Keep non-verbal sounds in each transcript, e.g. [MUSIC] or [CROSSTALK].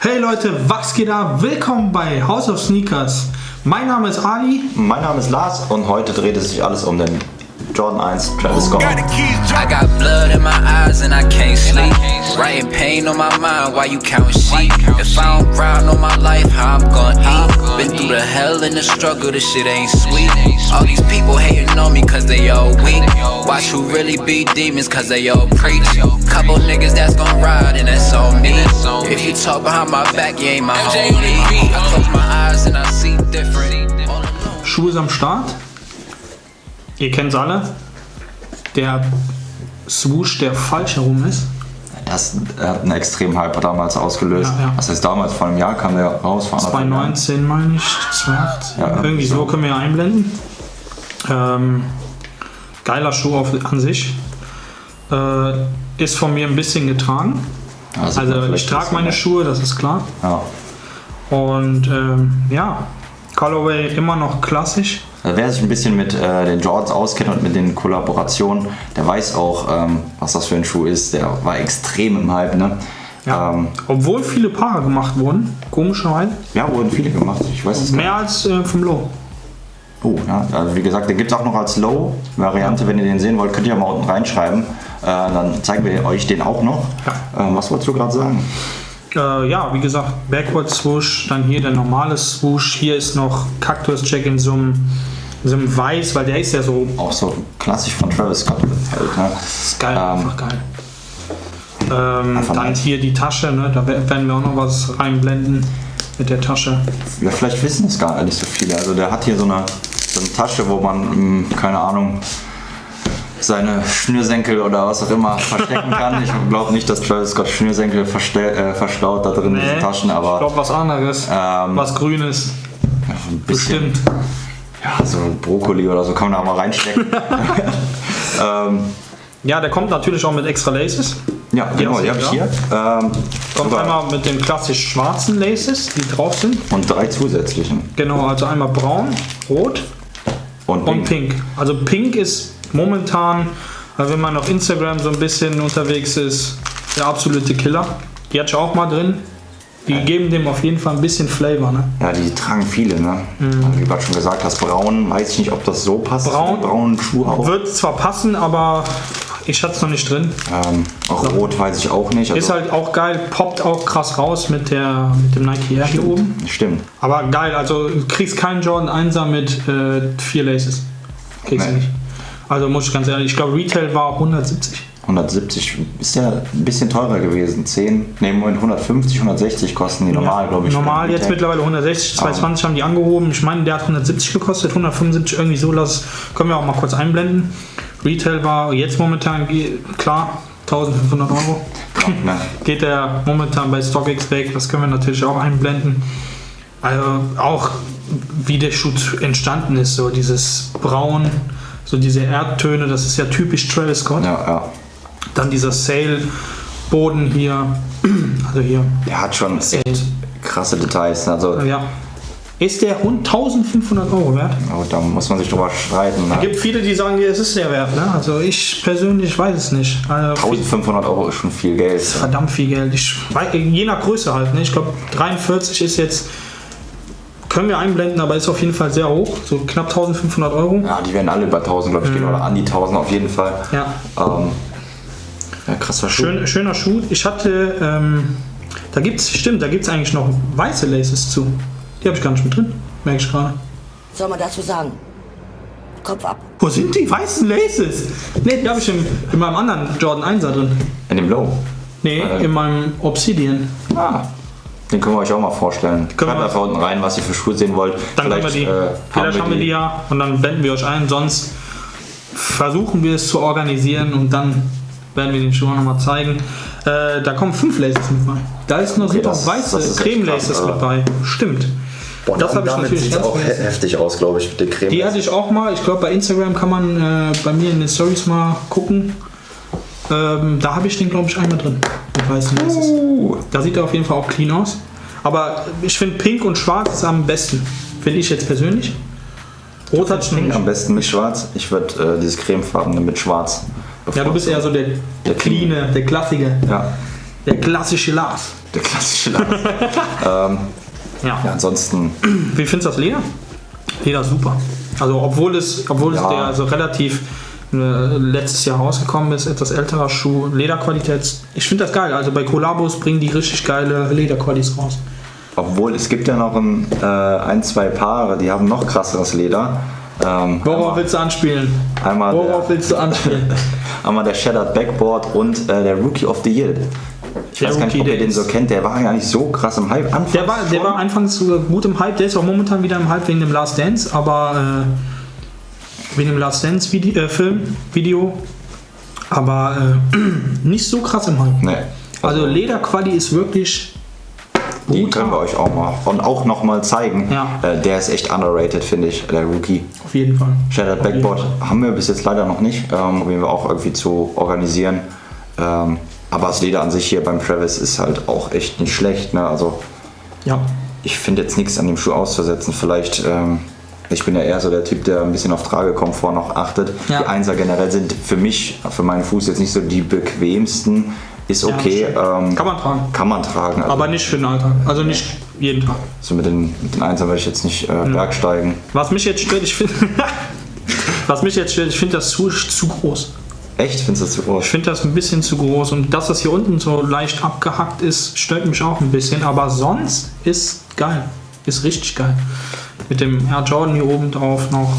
Hey Leute, was geht ab? Willkommen bei House of Sneakers. Mein Name ist Ali. Mein Name ist Lars und heute dreht es sich alles um den Jordan 1 Travis Scott. I got blood in my eyes and I can't sleep. Writing pain on my mind while you count sheep. If I don't grind on my life, how I'm gonna eat? Been through the hell and the struggle, this shit ain't sweet. All these people hating on me cause they all weak. Watch who really be demons cause they all preach. Couple niggas that's gonna ride and that's on me. If you talk behind my back, you ain't my homie. I close my eyes and I see different. All. Schuhe ist am Start. Ihr kennt's alle. Der Swoosh, der falsch herum ist. Das hat einen extremen Hype damals ausgelöst. Ja, ja. Was heißt damals? Vor einem Jahr kam der raus. vor anderthalb Jahren. 2019 meine ich, 2018. Ja, Irgendwie so können wir einblenden. Ähm, geiler Schuh auf, an sich. Äh, ist von mir ein bisschen getragen. Also vielleicht ich trage meine ne? Schuhe, das ist klar. Ja. Und ähm, ja, Colorway immer noch klassisch. Also wer sich ein bisschen mit äh, den Jordans auskennt und mit den Kollaborationen, der weiß auch, ähm, was das für ein Schuh ist. Der war extrem im Hype. Ne? Ja. Ähm, Obwohl viele Paare gemacht wurden, komischerweise. ja, wurden viele gemacht. Ich weiß es. Mehr als äh, vom Low. Oh, ja, also wie gesagt, den gibt es auch noch als Low-Variante. Wenn ihr den sehen wollt, könnt ihr mal unten reinschreiben. Äh, dann zeigen wir euch den auch noch. Ähm, was wolltest du gerade sagen? Äh, ja, wie gesagt, Backward Swoosh, dann hier der normale Swoosh. Hier ist noch Cactus Jack in so einem, in so einem Weiß, weil der ist ja so Auch so klassisch von Travis Scott halt. Ne? ist geil, Ähm, einfach geil. Ähm, Einfach dann hier die Tasche, ne? da wer- werden wir auch noch was reinblenden mit der Tasche. Ja, vielleicht wissen es gar nicht so viele. Also der hat hier so eine, so eine Tasche, wo man, hm, keine Ahnung, seine Schnürsenkel oder was auch immer verstecken kann. Ich glaube nicht, dass Travis Scott Schnürsenkel äh, verstaut da drin in diesen Taschen, ich aber glaube was anderes, Ähm, was Grünes, ein bisschen, bestimmt. ja, so Brokkoli oder so kann man da mal reinstecken. [LAUGHS] ähm, Ja, der kommt natürlich auch mit extra Laces. ja, genau, die habe ich hier. Ähm, Kommt sogar- einmal mit den klassisch schwarzen Laces, die drauf sind. und drei zusätzlichen. Genau, also einmal braun, rot Und, und pink. pink. Also pink ist momentan, also wenn man auf Instagram so ein bisschen unterwegs ist, der absolute Killer. Die ich auch mal drin. Die geben dem auf jeden Fall ein bisschen Flavor. Ne? Ja, die tragen viele, ne? Wie du gerade schon gesagt hast, braun, weiß ich nicht, ob das so passt. Mhm. Braun braunen Schuh auch. Wird zwar passen, aber ich hatte es noch nicht drin. Ähm, auch rot weiß ich auch nicht. Also, Ist halt auch geil, poppt auch krass raus mit, der, mit dem Nike Air hier oben. Stimmt. Aber geil, also du kriegst keinen Jordan 1er mit äh, vier Laces. Kriegst du Nee. nicht. Also muss ich ganz ehrlich, ich glaube Retail war 170. 170 ist ja ein bisschen teurer gewesen. 10, ne, Moment, 150, 160 kosten die normal, glaube ich. Normal jetzt mittlerweile 160, 220 haben die angehoben. Ich meine, der hat 170 gekostet, 175 irgendwie so. Das können wir auch mal kurz einblenden. Retail war jetzt momentan klar 1500 Euro. Ne? [LAUGHS] Geht der momentan bei StockX weg. Das können wir natürlich auch einblenden. Also auch wie der Schuh entstanden ist, so dieses Braun, so diese Erdtöne, das ist ja typisch Travis Scott. Ja, ja. Dann dieser Sail-Boden hier, [CLEARS THROAT] also hier. Der hat schon echt krasse Details. ne? Also, Ja. Ist der Hund 1500 Euro wert? oh, da muss man sich drüber streiten. Ne? Es gibt viele, die sagen, es ist sehr wert. Ne? Also ich persönlich weiß es nicht. Also viel, 1500 Euro ist schon viel Geld. verdammt viel Geld. Ich, je nach Größe halt. Ne? Ich glaube 43 ist jetzt, können wir einblenden, aber ist auf jeden Fall sehr hoch. So knapp 1500 Euro. Ja, die werden alle über 1000, glaube ich, gehen. Oder an die 1000 auf jeden Fall. Mhm. Ja. Ähm, ja, krasser Schuh. Schön, schöner Schuh. Ich hatte, ähm, da gibt's, stimmt, da gibt es eigentlich noch weiße Laces zu. Die habe ich gar nicht mit drin, merke ich gerade. Was soll man dazu sagen? Kopf ab. Wo sind die weißen Laces? Ne, die habe ich im, in meinem anderen Jordan 1er drin. In dem Low. Nee, Äh. in meinem Obsidian. Ah, den können wir euch auch mal vorstellen. Können Schreibt wir- einfach unten rein, was ihr für Schuhe sehen wollt. Dann haben wir die. äh, Vielleicht haben wir die ja und dann blenden wir euch ein. Sonst versuchen wir es zu organisieren und dann werden wir den Schuh auch nochmal zeigen. Äh, da kommen fünf Laces mit bei. Da ist noch, sind das- weiße Creme-Laces krass, mit bei. Stimmt. Boah, Das habe ich damit natürlich sieht's ganz auch vergessen. heftig aus, glaube ich, mit den Creme. Die hatte ich auch mal. Ich glaube, bei Instagram kann man äh, bei mir in den Stories mal gucken. Ähm, da habe ich den, glaube ich, einmal drin. Mit weißen Laces. Uh, Da sieht er auf jeden Fall auch clean aus. Aber ich finde Pink und Schwarz ist am besten. Finde ich jetzt persönlich. Rot hat Pink am besten mit schwarz. Ich würde äh, dieses cremefarbene mit schwarz Ja, du bist eher so der, der Der cleane, der klassige. Ja, Der klassische Lars. Der klassische Lars. [LAUGHS] ähm, Ja. ja, ansonsten, Wie findest du das Leder? Leder super. Also obwohl es, obwohl es Ja. der so relativ letztes Jahr rausgekommen ist, etwas älterer Schuh, Lederqualität. Ich finde das geil. Also bei Collabos bringen die richtig geile Lederqualis raus. obwohl es gibt ja noch ein, äh, ein zwei Paare, die haben noch krasseres Leder. Ähm, Worauf willst du anspielen? einmal, Worauf der, willst du anspielen? [LAUGHS] einmal der Shattered Backboard und äh, der Rookie of the Year. Ich Der weiß gar nicht, ob ihr den so kennt, der war ja nicht so krass im Hype. Anfangs Der war, der war anfangs gut im Hype, der ist auch momentan wieder im Hype wegen dem Last Dance, aber äh, wegen dem Last Dance Video, äh, Film, Video, aber äh, [CLEARS THROAT] nicht so krass im Hype. Nee. Also Lederquali ist wirklich Die brutal. können wir euch auch mal und auch noch mal zeigen. Ja. Äh, der ist echt underrated, finde ich, der Rookie. Auf jeden Fall. Shattered Backboard haben wir bis jetzt leider noch nicht, ähm, probieren wir auch irgendwie zu organisieren. Ähm, aber das Leder an sich hier beim Travis ist halt auch echt nicht schlecht. Ne? Also Ja. ich finde jetzt nichts an dem Schuh auszusetzen. Vielleicht, ähm, ich bin ja eher so der Typ, der ein bisschen auf Tragekomfort noch achtet. Ja. Die Einser generell sind für mich, für meinen Fuß jetzt nicht so die bequemsten. Ist Ja, okay. stimmt. ähm, Kann man tragen. kann man tragen. Also, Aber nicht für den Alltag. Also nicht jeden Tag. so mit den, mit den Einsern werde ich jetzt nicht äh, bergsteigen. Was mich jetzt stört, ich finde. [LAUGHS] Was mich jetzt stört, ich finde das zu, zu groß. Echt? Findest du das zu groß? Ich finde das ein bisschen zu groß. Und dass das hier unten so leicht abgehackt ist, stört mich auch ein bisschen. Aber sonst ist geil. Ist richtig geil. Mit dem Air Jordan hier oben drauf noch.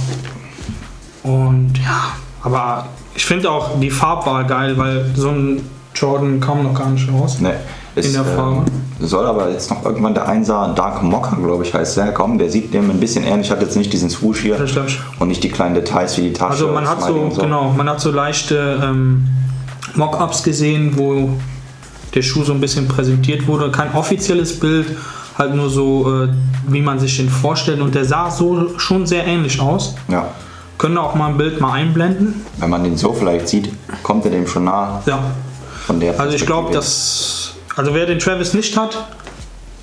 Und ja, aber ich finde auch die Farbwahl geil, weil so ein Jordan kam noch gar nicht raus. Nee. Ist, der Farbe. ähm, soll aber jetzt noch irgendwann der Einser Dark Mocker, glaube ich, heißt der, kommen. Der sieht dem ein bisschen ähnlich, hat jetzt nicht diesen Swoosh hier und nicht die kleinen Details wie die Tasche. Also man hat so, und genau, man hat so leichte ähm, Mock-ups gesehen, wo der Schuh so ein bisschen präsentiert wurde. Kein offizielles Bild, halt nur so, äh, wie man sich den vorstellt. Und der sah so schon sehr ähnlich aus. Ja. Können auch mal ein Bild mal einblenden. Wenn man den so vielleicht sieht, kommt er dem schon nah Ja. von der Also ich glaube, dass. Also wer den Travis nicht hat,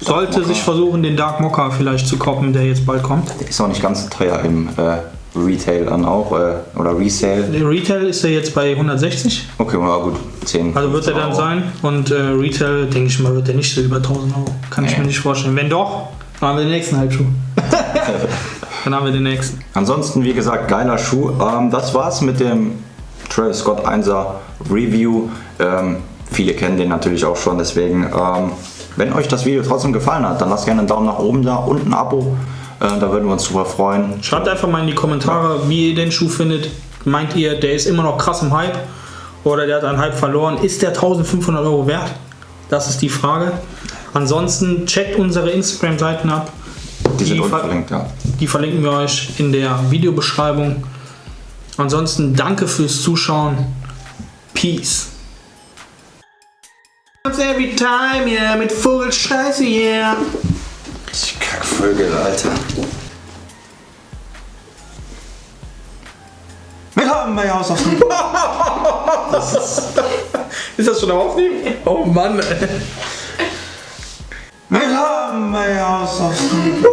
sollte Mocha. sich versuchen, den Dark Mocha vielleicht zu koppen, der jetzt bald kommt. Der ist auch nicht ganz so teuer im äh, Retail dann auch äh, oder Resale. Der Retail ist er jetzt bei 160. Okay, na gut, 10. Also wird er dann Euro. sein. Und äh, Retail, denke ich mal, wird er nicht so über 1000 Euro. Kann ich Nee. mir nicht vorstellen. Wenn doch, dann haben wir den nächsten Halbschuh. [LAUGHS] dann haben wir den nächsten. Ansonsten, wie gesagt, geiler Schuh. Ähm, das war's mit dem Travis Scott 1er Review. Ähm, viele kennen den natürlich auch schon, deswegen, ähm, wenn euch das Video trotzdem gefallen hat, dann lasst gerne einen Daumen nach oben da und ein Abo. Äh, da würden wir uns super freuen. Schreibt einfach mal in die Kommentare, wie ihr den Schuh findet. Meint ihr, der ist immer noch krass im Hype? Oder der hat einen Hype verloren? Ist der 1500 Euro wert? Das ist die Frage. Ansonsten checkt unsere Instagram-Seiten ab. Die sind Die ver- unverlinkt, ja. Die verlinken wir euch in der Videobeschreibung. Ansonsten danke fürs Zuschauen. Peace. Every time, yeah, mit Vogelscheiße, yeah. Ich Kackvögel, Alter. Wir haben bei Haus auf dem [LAUGHS] Ist das schon am Aufnehmen? Oh Mann, ey. Wir haben bei Haus auf dem